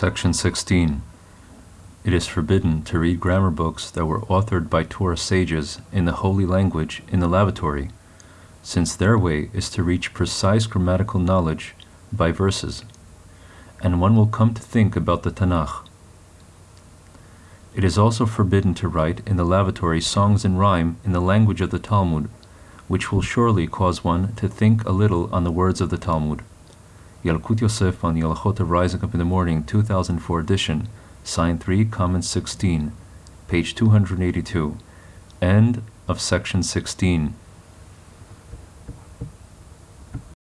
Section 16. It is forbidden to read grammar books that were authored by Torah sages in the holy language in the lavatory, since their way is to reach precise grammatical knowledge by verses, and one will come to think about the Tanakh. It is also forbidden to write in the lavatory songs in rhyme in the language of the Talmud, which will surely cause one to think a little on the words of the Talmud. Yalkut Yosef on Halachot of Rising Up in the Morning, 2004 edition, Sign 3, Comment 16, page 282, end of section 16.